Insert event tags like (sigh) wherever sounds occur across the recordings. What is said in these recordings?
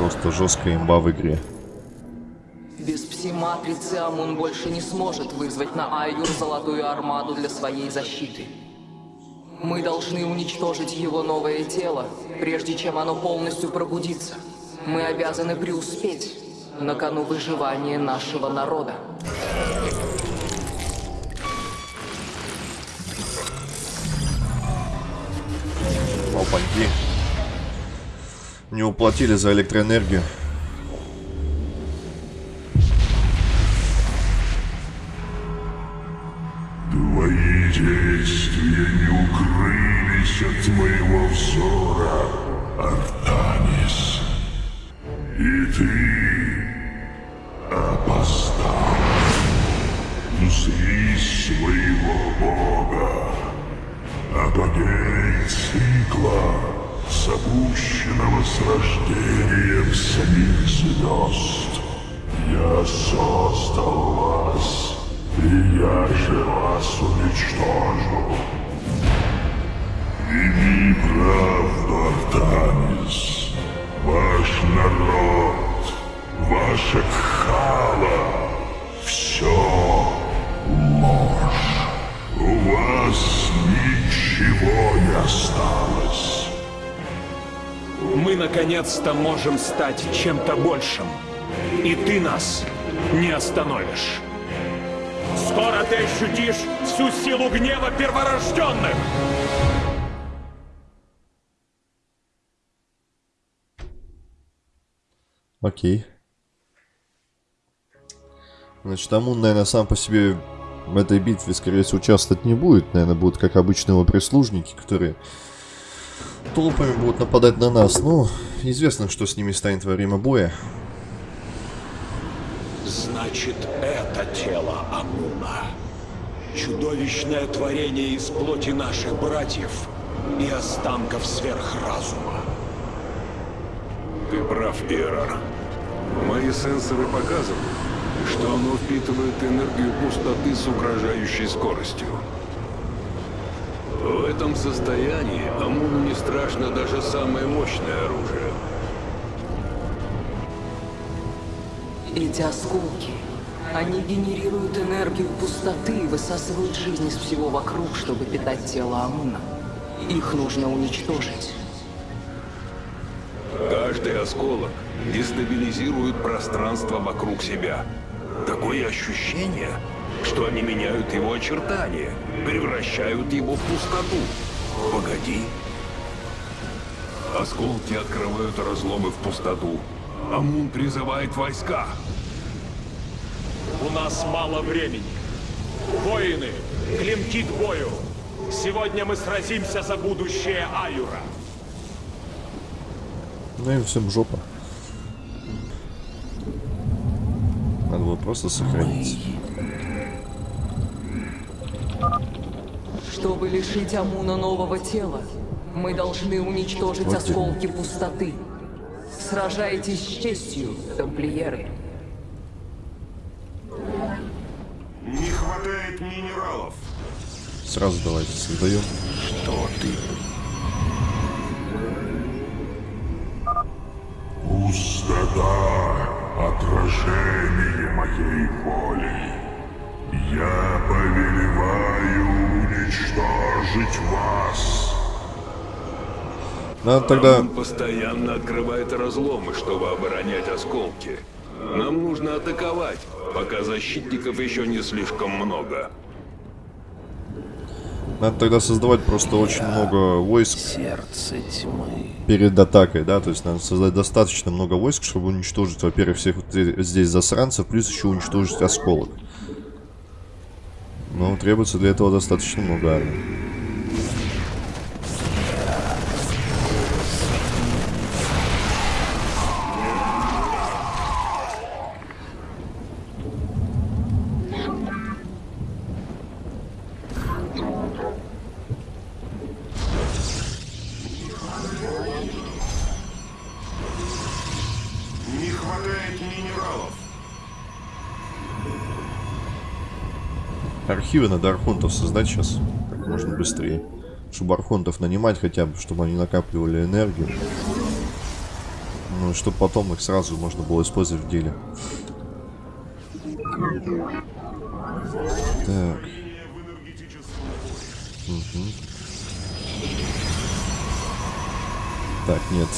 просто жесткая имба в игре. Без пси-матрицы Амун больше не сможет вызвать на Айюр золотую армаду для своей защиты. Мы должны уничтожить его новое тело, прежде чем оно полностью пробудится. Мы обязаны преуспеть на кону выживания нашего народа. Опаньки. Не уплатили за электроэнергию. Осталось. Мы наконец-то можем стать чем-то большим. И ты нас не остановишь. Скоро ты ощутишь всю силу гнева перворожденных! Окей. Значит, Амун, наверное, сам по себе в этой битве, скорее всего, участвовать не будет. Наверное, будут как обычные его прислужники, которые толпами будут нападать на нас. Ну, известно, что с ними станет во время боя. Значит, это тело Амуна. Чудовищное творение из плоти наших братьев и останков сверхразума. Ты прав, Иерар. Мои сенсоры показывают, что оно впитывает энергию пустоты с угрожающей скоростью. В этом состоянии Амуну не страшно даже самое мощное оружие. Эти осколки, они генерируют энергию пустоты и высасывают жизнь из всего вокруг, чтобы питать тело Амуна. Их нужно уничтожить. Каждый осколок дестабилизирует пространство вокруг себя. Такое ощущение, что они меняют его очертания, превращают его в пустоту. Погоди. Осколки открывают разломы в пустоту. Амун призывает войска. У нас мало времени. Воины, клинки к бою! Сегодня мы сразимся за будущее Аюра. Ну им всем жопа. Просто сохраниться. Чтобы лишить Амуна нового тела, мы должны уничтожить Вот осколки пустоты. Сражайтесь с честью, тамплиеры. Не хватает минералов. Сразу давайте создаем. Что ты? Пустота — отражение моей воли. Я повелеваю уничтожить вас. Надо тогда... Амун постоянно открывает разломы, чтобы оборонять осколки. Нам нужно атаковать, пока защитников еще не слишком много. Надо тогда создавать просто очень много войск Сердце тьмы. перед атакой, да, то есть надо создать достаточно много войск, чтобы уничтожить, во-первых, всех вот здесь засранцев, плюс еще уничтожить осколок. Но требуется для этого достаточно много армий. Архивы надо архонтов создать сейчас, как можно быстрее. Чтобы архонтов нанимать хотя бы, чтобы они накапливали энергию. Ну, чтобы потом их сразу можно было использовать в деле. Так. Мгм. Так, нет.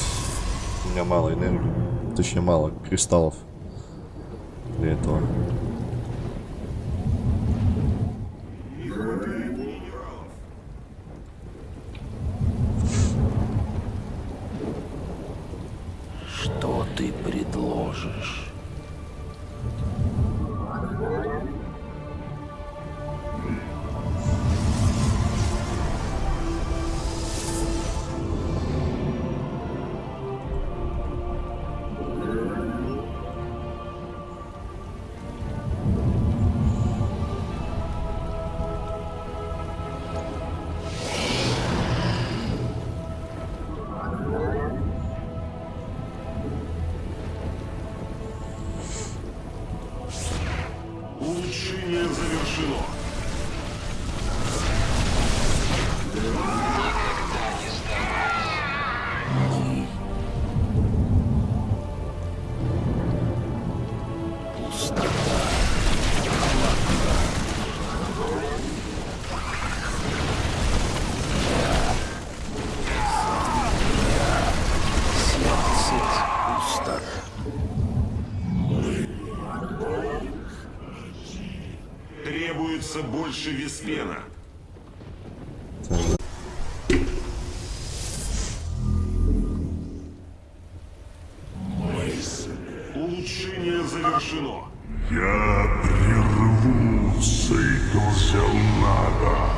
У меня мало энергии. Точнее, мало кристаллов для этого. Больше виспена. Улучшение завершено. Я прерву цикл Зелнага.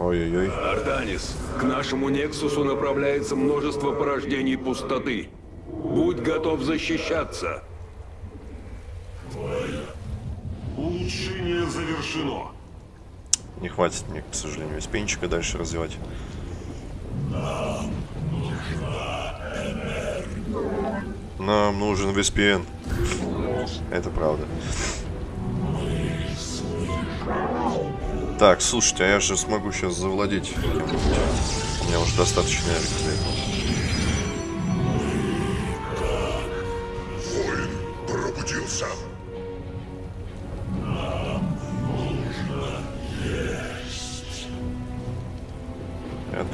Ой-ой-ой. Артанис, к нашему Нексусу направляется множество порождений пустоты. Будь готов защищаться. Улучшение завершено. Не хватит мне, к сожалению, виспенчика дальше развивать. Нам нужен виспен. Это правда. Так, слушайте, а я же смогу сейчас завладеть кем-нибудь. У меня уже достаточно энергии для этого. Воин пробудился.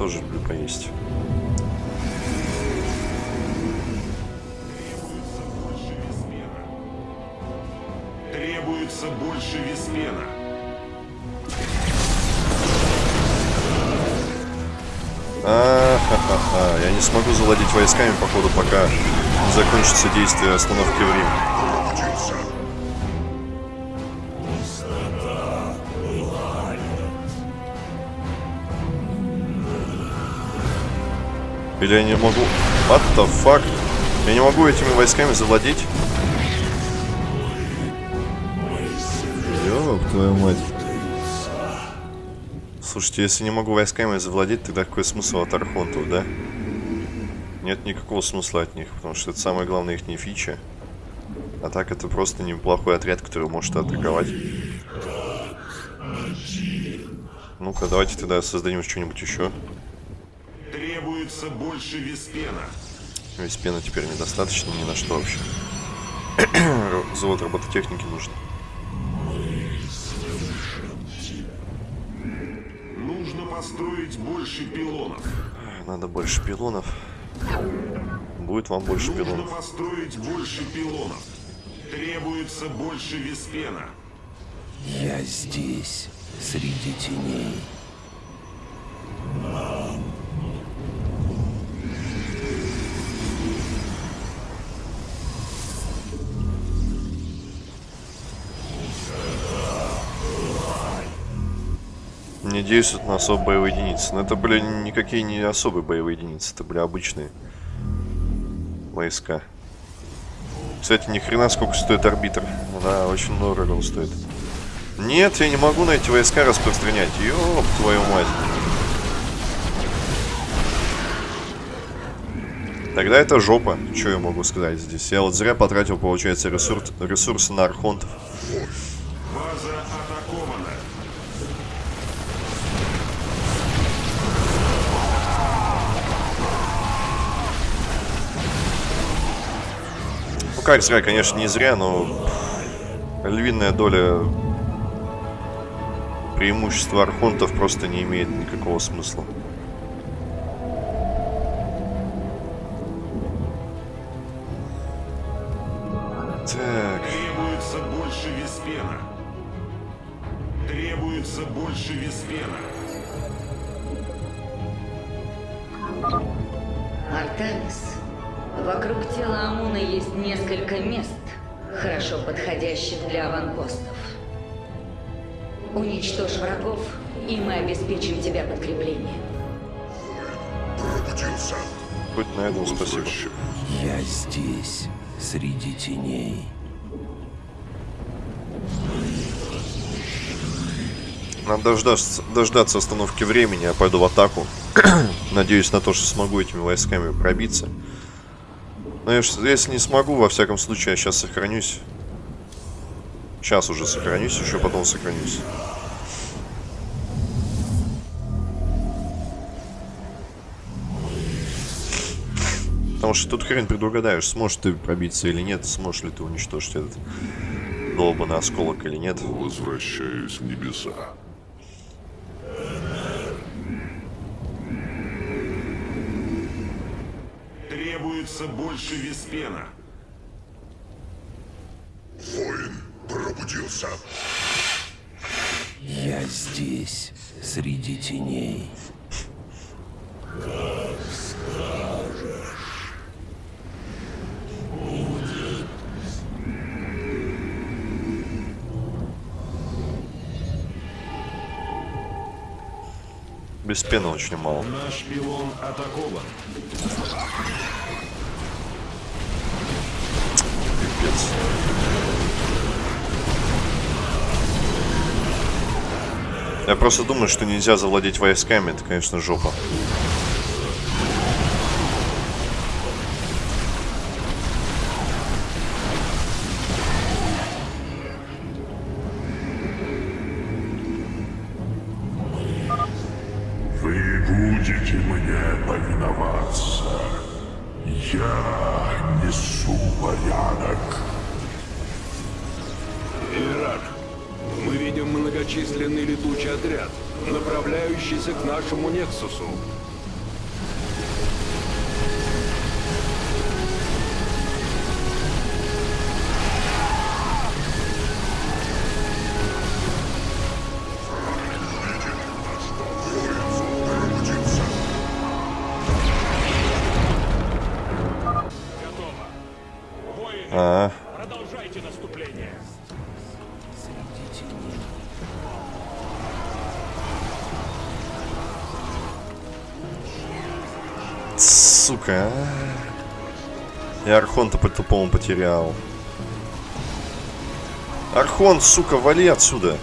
Тоже люблю поесть. Требуется больше виспена. А-ха-ха-ха. Я не смогу завладеть войсками, походу, пока не закончится действие остановки времени. Или я не могу... What the fuck? Я не могу этими войсками завладеть? Ёб твою мать. Слушайте, если не могу войсками завладеть, тогда какой смысл от архонтов, да? Нет никакого смысла от них, потому что это самая главная их фича. А так это просто неплохой отряд, который может атаковать. Ну-ка, давайте тогда создадим что-нибудь еще. Требуется больше виспена. Весь пена теперь недостаточно ни на что вообще. (clears throat) Завод робототехники нужен. Нужно построить больше пилонов. Надо больше пилонов. Будет вам больше Нужно пилонов. построить больше пилонов. Требуется больше виспена. Я здесь, среди теней. Действуют на особые боевые единицы. Но это, были никакие не особые боевые единицы. Это были обычные войска. Кстати, ни хрена сколько стоит арбитр. Да, очень он стоит. Нет, я не могу на эти войска распространять. Ёб твою мать. Тогда это жопа. Что я могу сказать здесь? Я вот зря потратил, получается, ресурс, ресурсы на архонтов. База как зря, конечно, не зря, но львиная доля преимущества архонтов просто не имеет никакого смысла. Обеспечим тебя подкреплением. хоть на этом спасибо. Я здесь, среди теней. Надо дождаться, дождаться остановки времени, я пойду в атаку. (clears throat) Надеюсь на то, что смогу этими войсками пробиться. Но если не смогу, во всяком случае, я сейчас сохранюсь. Сейчас уже сохранюсь, еще потом сохранюсь. Потому что тут хрен предугадаешь, сможешь ты пробиться или нет, сможешь ли ты уничтожить этот долбанный осколок или нет. Возвращаюсь в небеса. Требуется больше виспена. Воин пробудился. Я здесь, среди теней. Без пены очень мало. Наш пилон атакован. Пипец. Я просто думаю, что нельзя завладеть войсками, это, конечно, жопа. Я несу порядок. Ирак, мы видим многочисленный летучий отряд, направляющийся к нашему Нексусу. Я Архонта по-тупому потерял. Архон, сука, вали отсюда.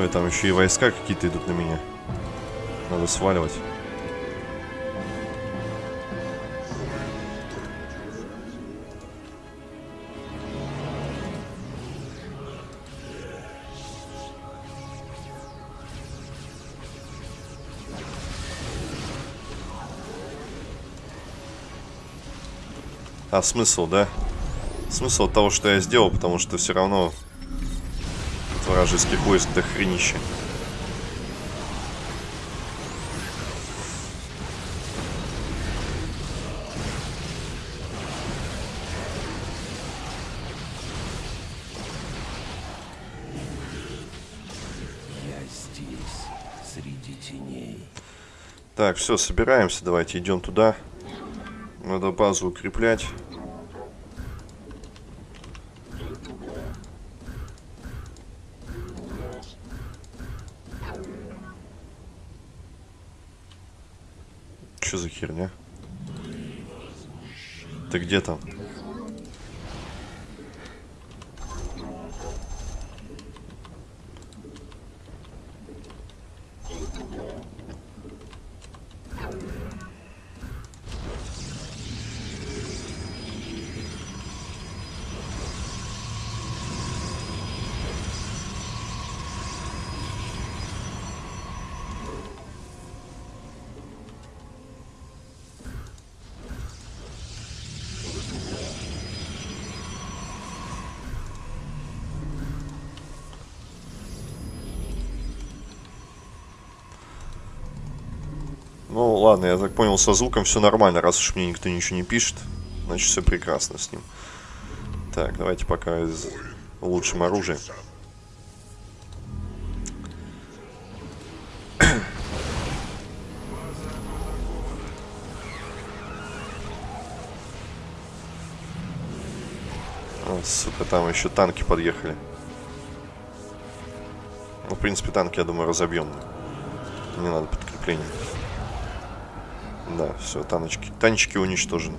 Ой, там еще и войска какие-то идут на меня. Надо сваливать. А смысл, да? Смысл того, что я сделал, потому что все равно от вражеских войск до хренища. Я здесь, среди теней. Так, все, собираемся, давайте идем туда. Надо базу укреплять. Что за херня? Ты где там? Ну, ладно, я так понял, со звуком все нормально, раз уж мне никто ничего не пишет. Значит, все прекрасно с ним. Так, давайте пока из... улучшим оружие. (coughs) О, сука, там еще танки подъехали. Ну, в принципе, танки, я думаю, разобьем. Не надо подкрепления. Да, все, таночки. Танчики уничтожены.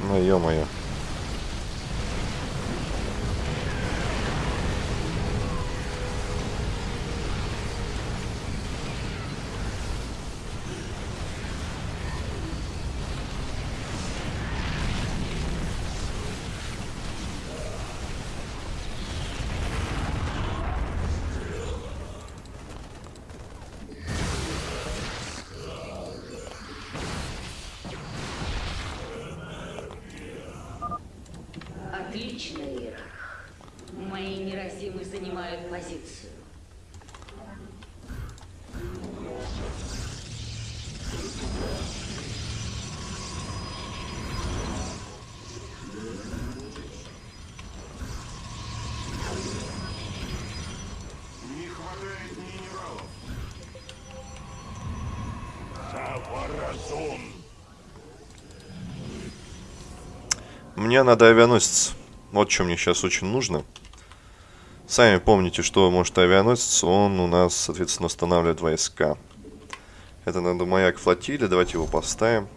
Ну, ё-моё. Мне надо авианосец. Вот что мне сейчас очень нужно. Сами помните, что может авианосец. Он у нас, соответственно, устанавливает войска. Это надо маяк флотилии. Давайте его поставим.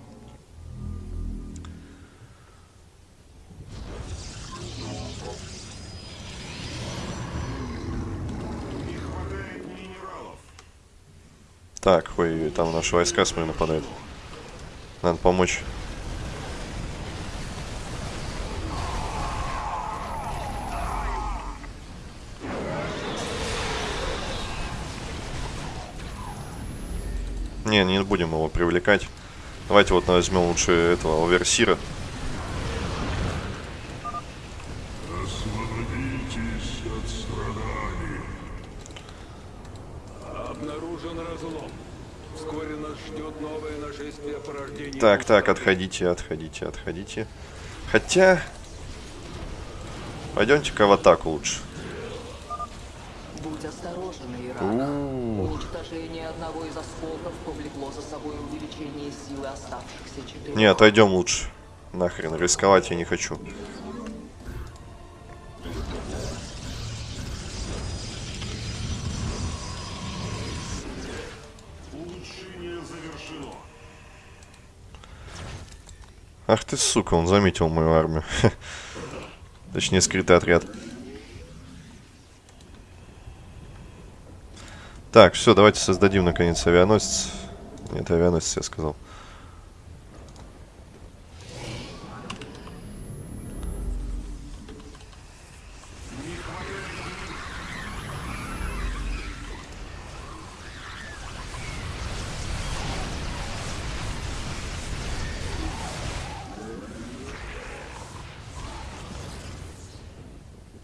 Так, ой, там наши войска, смотрю, нападают. Надо помочь. Не, не будем его привлекать. Давайте вот возьмем лучше этого оверсира. Освободитесь от страданий. Обнаружен разлом. Вскоре нас ждет новое нашествие порождений. Так, так, отходите, отходите, отходите. Хотя... Пойдемте-ка в атаку лучше. Будь осторожен, Ирана. Уничтожение одного из осколков повлекло за собой увеличение силы оставшихся четырех. Не, отойдем лучше. Нахрен, рисковать я не хочу. Улучшение завершено. Ах ты, сука, он заметил мою армию. (laughs) Точнее, скрытый отряд. Так, все, давайте создадим, наконец, авианосец. Нет, авианосец, я сказал.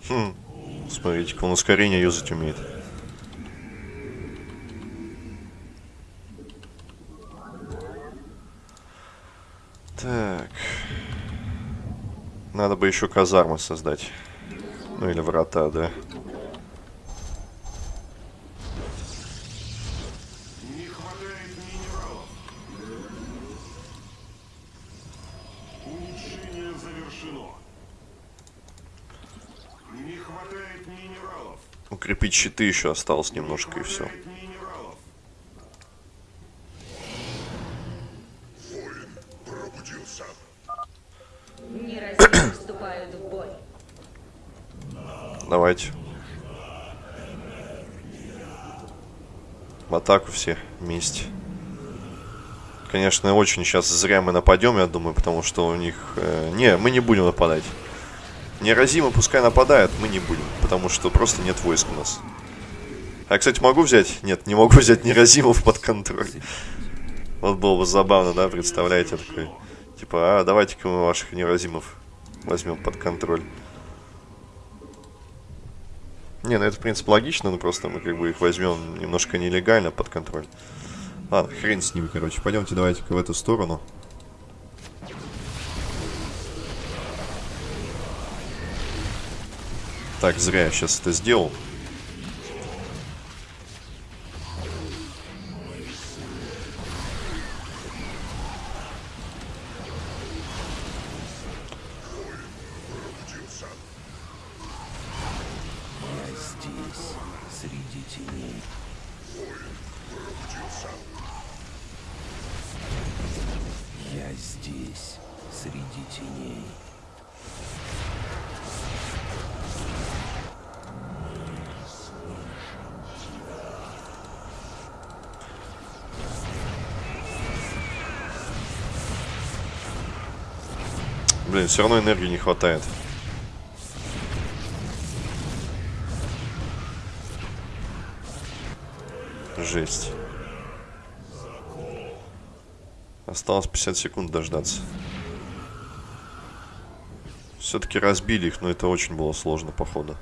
Хм, смотрите-ка, он ускорение юзать умеет. Так. Надо бы еще казармы создать. Ну или врата, да. Укрепить щиты еще осталось немножко и все. Воин пробудился. Давайте. В атаку все вместе. Конечно, очень сейчас зря мы нападем, я думаю, потому что у них... э, не, мы не будем нападать. Неразимы пускай нападают, мы не будем, потому что просто нет войск у нас. А, кстати, могу взять? Нет, не могу взять Неразимов под контроль. Вот было бы забавно, да, представляете, такой. Типа, а, давайте-ка мы ваших Неразимов возьмем под контроль. Не, ну это, в принципе, логично, но просто мы как бы их возьмем немножко нелегально под контроль. Ладно, хрен с ними, короче. Пойдемте давайте-ка в эту сторону. Так, зря я сейчас это сделал. Блин, все равно энергии не хватает. Жесть. Осталось 50 секунд дождаться. Все-таки разбили их, но это очень было сложно, походу.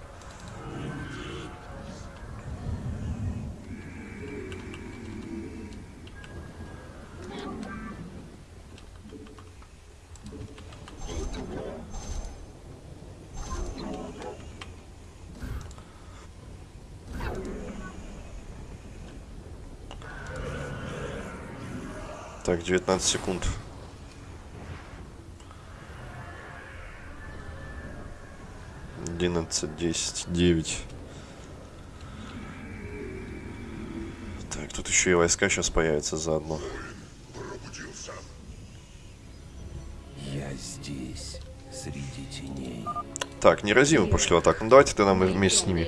Так, 19 секунд. Одиннадцать, десять, девять. Так, тут еще и войска сейчас появятся заодно. Я здесь, среди теней. Так, неразимо пошли в атаку. Ну давайте тогда мы вместе с ними.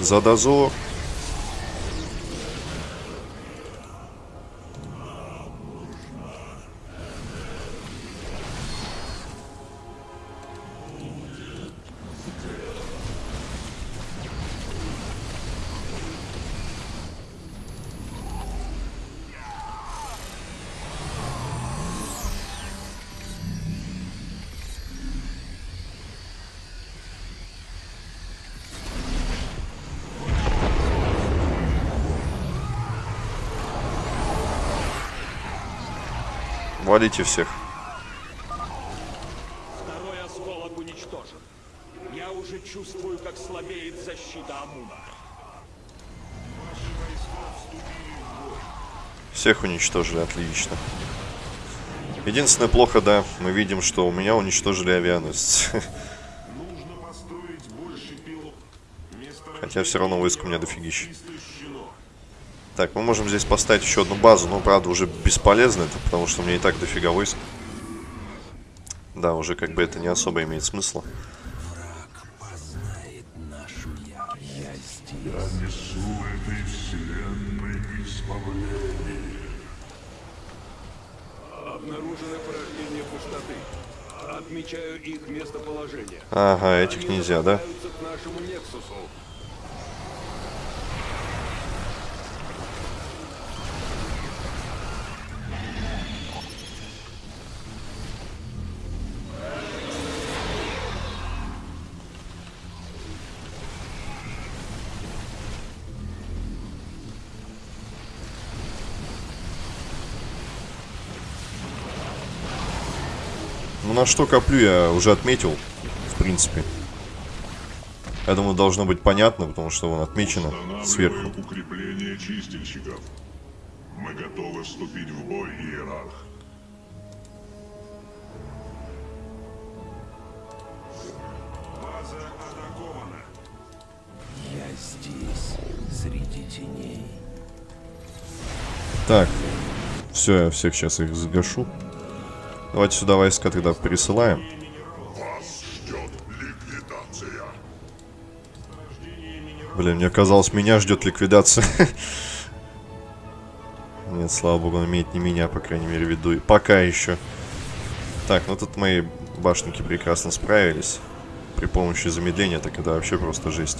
За дозор. Валите всех. Второй осколок уничтожен. Я уже чувствую, как слабеет защита Амуна. Всех уничтожили, отлично. Единственное плохо, да, мы видим, что у меня уничтожили авианосец. Нужно построить больше пилот. Хотя все равно войск у меня дофигища. Так, мы можем здесь поставить еще одну базу, но, правда, уже бесполезно это, потому что у меня и так дофига войск. Да, уже как бы это не особо имеет смысла. Обнаружено порождение пустоты. Отмечаю их местоположение. Ага, этих нельзя, да? к нашему Нексусу. На что коплю я уже отметил, в принципе. Я думаю, должно быть понятно, потому что вон отмечено сверху. Укрепление чистильщиков. Мы готовы вступить в бой, Иерарх. База атакована. Я здесь, среди теней. Так, все, я всех сейчас их загашу. Давайте сюда войска тогда пересылаем. Блин, мне казалось, меня ждет ликвидация. (laughs) Нет, слава богу, он имеет не меня, по крайней мере, в виду. Пока еще. Так, ну тут мои башенки прекрасно справились. при помощи замедления, так это вообще просто жесть.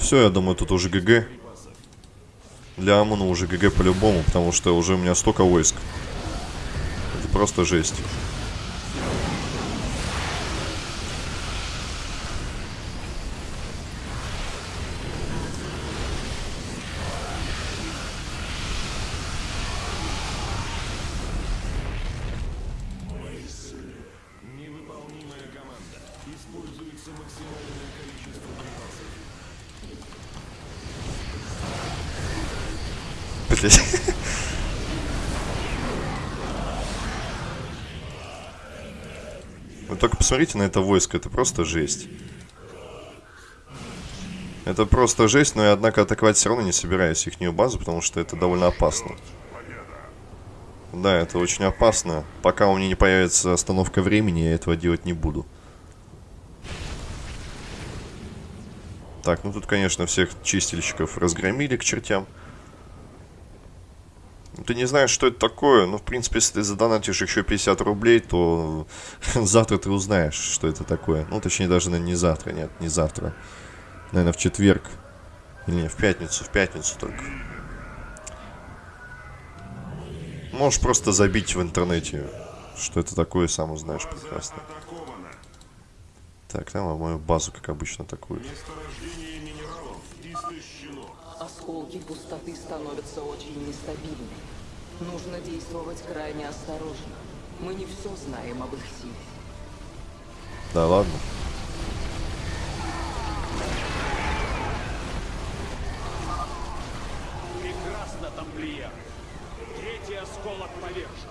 Все, я думаю, тут уже ГГ. Для Амуна уже ГГ по-любому, потому что уже у меня столько войск. Это просто жесть. Вы только посмотрите на это войско, это просто жесть. Это просто жесть, но я, однако, атаковать все равно не собираюсь их базу, потому что это довольно опасно. Да, это очень опасно. Пока у меня не появится остановка времени, я этого делать не буду. Так, ну тут, конечно, всех чистильщиков разгромили к чертям. Ты не знаешь, что это такое, но, в принципе, если ты задонатишь еще 50 рублей, то (laughs) завтра ты узнаешь, что это такое. Ну, точнее, даже, наверное, не завтра, нет, не завтра. Наверное, в четверг. Или не, в пятницу, в пятницу только. Можешь просто забить в интернете, что это такое, сам узнаешь прекрасно. Так, там мою базу, как обычно, атакуют. Осколки пустоты становятся очень нестабильны. Нужно действовать крайне осторожно. Мы не все знаем об их силе. Да ладно. Прекрасно, тамплиер. Третий осколок повержен.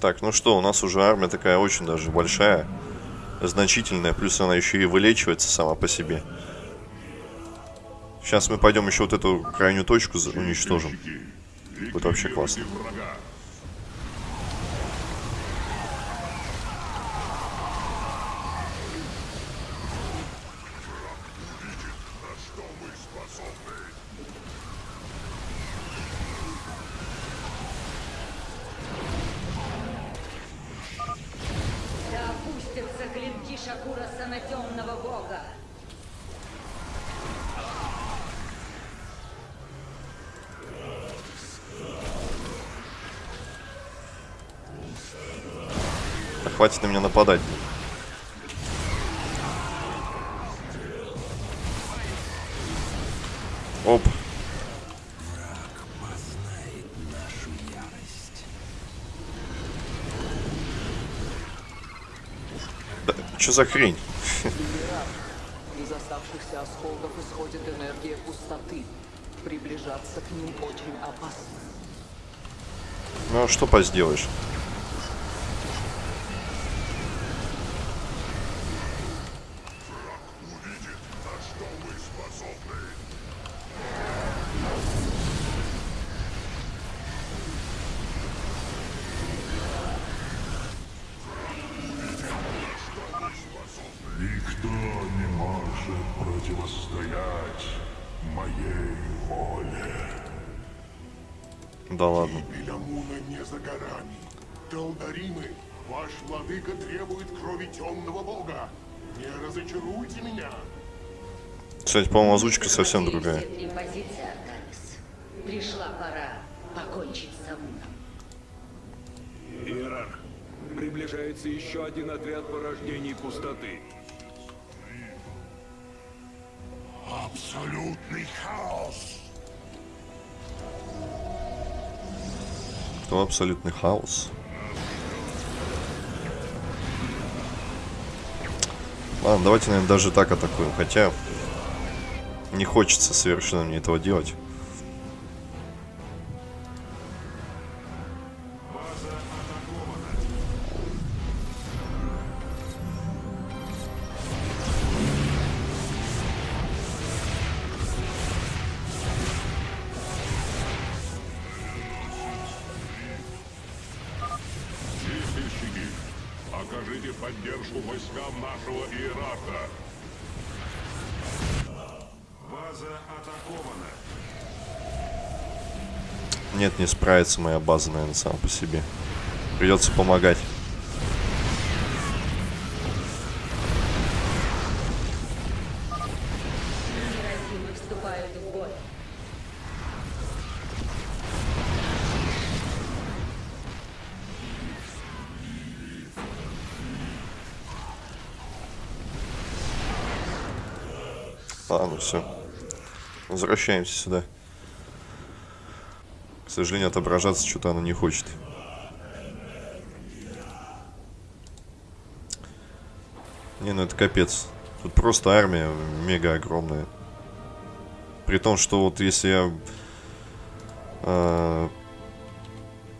Так, ну что, у нас уже армия такая очень даже большая, значительная, плюс она еще и вылечивается сама по себе. Сейчас мы пойдем еще вот эту крайнюю точку уничтожим. Будет вообще классно. Врага. Да опустятся клинки Шакураса на темного бога. Да хватит на меня нападать. Оп. Да, что за хрень? Из оставшихся осколков исходит энергия пустоты. Приближаться к ним очень опасно. Ну а что поделаешь? Кстати, по-моему, озвучка совсем другая. Пришла пора покончить с Амуном. Иерарх, приближается еще один отряд порождений пустоты. Абсолютный хаос. Кто абсолютный хаос? Ладно, давайте, наверное, даже так атакуем. Хотя не хочется совершенно мне этого делать. Справится моя база, наверное, сам по себе. Придется помогать. Ладно, все. Возвращаемся сюда. Сожалению, отображаться что-то она не хочет. Не, ну это капец. Тут просто армия мега огромная. При том, что вот если я... а,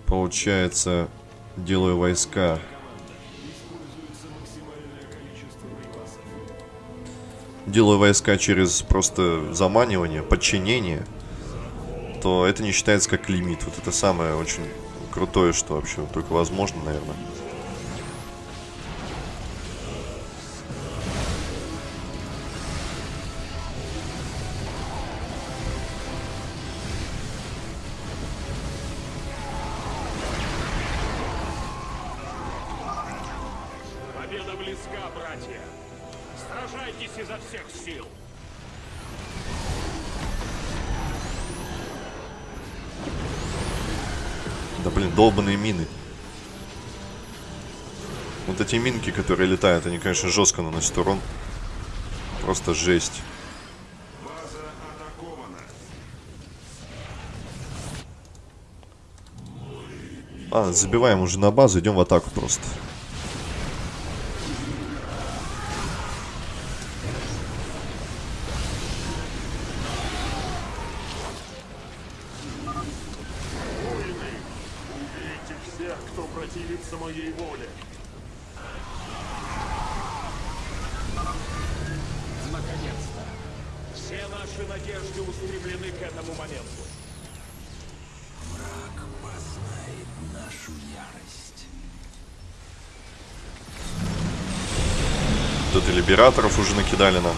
получается, делаю войска делаю войска через просто заманивание, подчинение, то это не считается как лимит. Вот это самое очень крутое, что вообще только возможно, наверное. Которые летают, они, конечно, жестко наносят урон. Просто жесть. А, забиваем уже на базу, идем в атаку просто. Либераторов уже накидали нам.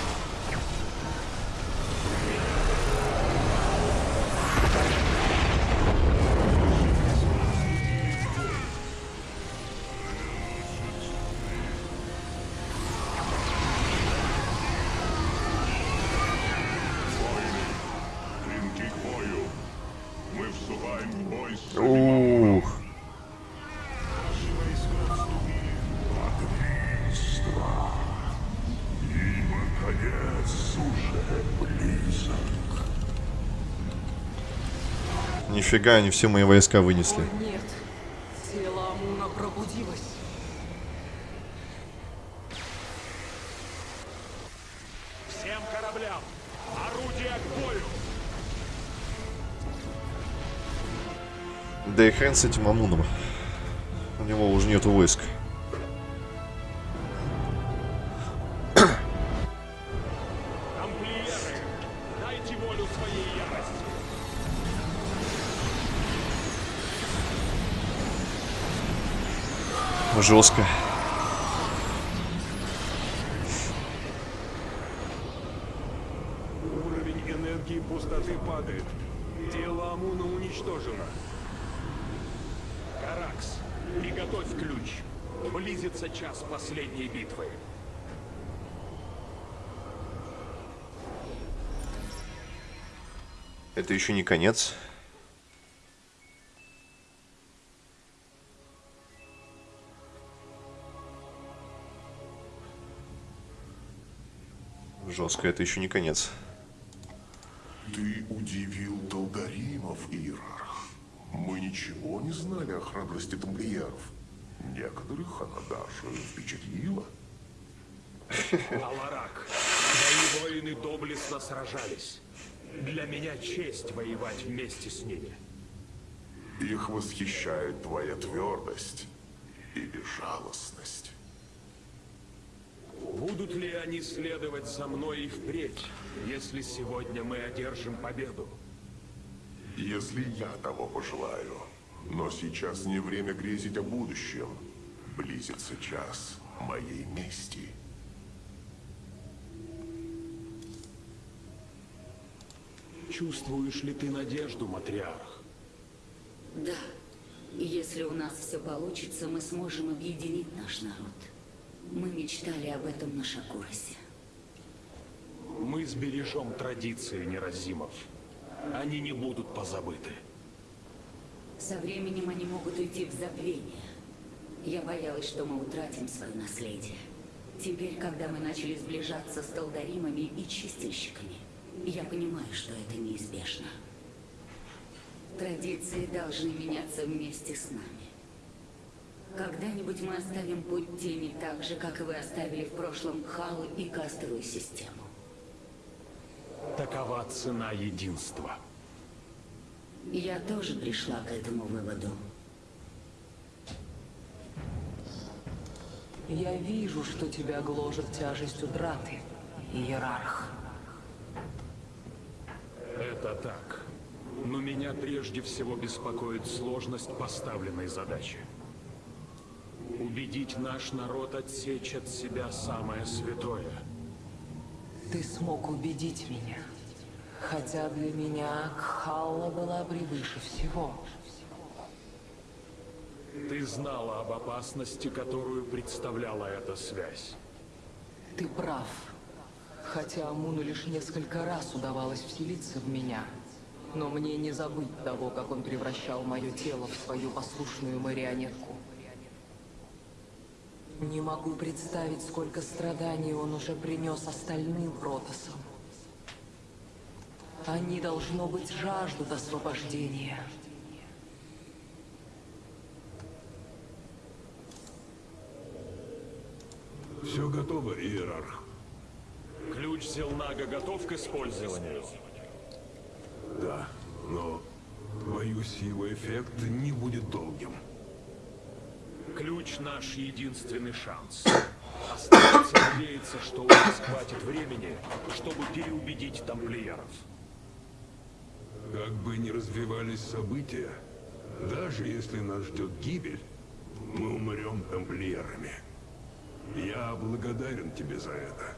Нифига, они все мои войска вынесли. О, нет. Тело Амуна пробудилось. Всем кораблям! Орудия к бою! Да и хрен с этим Амуном. У него уже нету войск. Жестко. Уровень энергии пустоты падает. Тело Амуна уничтожено. Каракс, приготовь ключ. Близится час последней битвы. Это еще не конец. Жестко, это еще не конец. Ты удивил Долдаримов, Иерарх. Мы ничего не знали о храбрости тамплиеров. Некоторых она даже впечатлила. Аларак, мои воины доблестно сражались. Для меня честь воевать вместе с ними. Их восхищает твоя твердость и безжалостность. Будут ли они следовать за мной и впредь, если сегодня мы одержим победу? Если я того пожелаю. Но сейчас не время грезить о будущем. Близится час, моей мести. Чувствуешь ли ты надежду, матриарх? Да. И если у нас все получится, мы сможем объединить наш народ. Мы мечтали об этом на Шакуросе. Мы сбережем традиции неразимов. Они не будут позабыты. Со временем они могут уйти в забвение. Я боялась, что мы утратим свое наследие. Теперь, когда мы начали сближаться с толдаримами и чистильщиками, я понимаю, что это неизбежно. Традиции должны меняться вместе с нами. Когда-нибудь мы оставим путь тени так же, как и вы оставили в прошлом Халу и кастовую систему. Такова цена единства. Я тоже пришла к этому выводу. Я вижу, что тебя гложет тяжесть утраты, Иерарх. Это так. Но меня прежде всего беспокоит сложность поставленной задачи. Убедить наш народ отсечь от себя самое святое. Ты смог убедить меня. Хотя для меня Кхалла была превыше всего. Ты знала об опасности, которую представляла эта связь. Ты прав. Хотя Амуну лишь несколько раз удавалось вселиться в меня. Но мне не забыть того, как он превращал мое тело в свою послушную марионетку. Не могу представить, сколько страданий он уже принес остальным протасам. Они, должно быть, жаждут освобождения. Все готово, Иерарх. Ключ Зелнага готов к использованию? Да, но боюсь, его эффект не будет долгим. Ключ наш единственный шанс. Остается надеяться, что у нас хватит времени, чтобы переубедить тамплиеров. Как бы ни развивались события, даже если нас ждет гибель, мы умрем тамплиерами. Я благодарен тебе за это,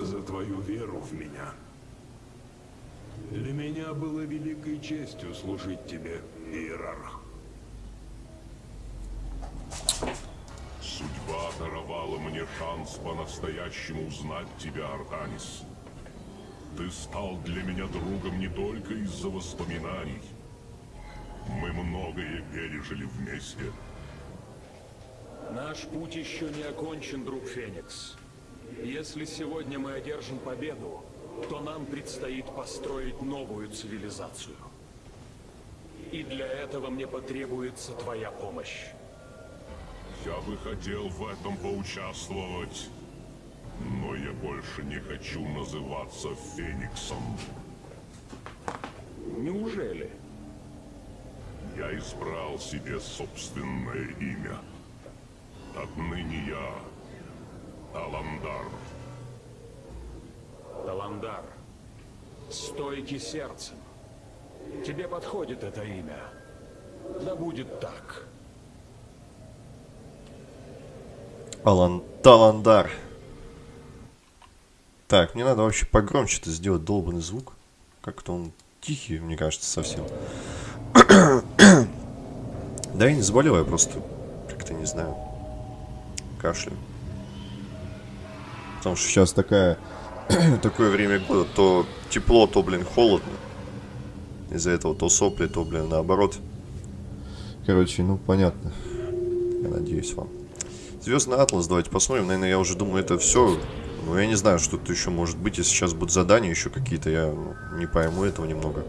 за твою веру в меня. Для меня было великой честью служить тебе, Иерарх. Судьба даровала мне шанс по-настоящему узнать тебя, Артанис. Ты стал для меня другом не только из-за воспоминаний. Мы многое пережили вместе. Наш путь еще не окончен, друг Феникс. Если сегодня мы одержим победу, то нам предстоит построить новую цивилизацию. И для этого мне потребуется твоя помощь. Я бы хотел в этом поучаствовать, но я больше не хочу называться Фениксом. Неужели? Я избрал себе собственное имя. Отныне я Таландар. Таландар. Стойки сердцем. Тебе подходит это имя. Да будет так. Алан... Таландар. Так, мне надо вообще погромче-то сделать долбанный звук. Как-то он тихий, мне кажется, совсем. (coughs) да я не заболел, я просто как-то не знаю. Кашляю. Потому что сейчас такая (coughs) такое время года, то тепло, то, блин, холодно. Из-за этого то сопли, то, блин, наоборот. Короче, ну, понятно. Я надеюсь вам. Звездный Атлас, давайте посмотрим. Наверное, я уже думаю, это все. Ну, я не знаю, что тут еще может быть. Если сейчас будут задания еще какие-то, я ну, не пойму этого немного.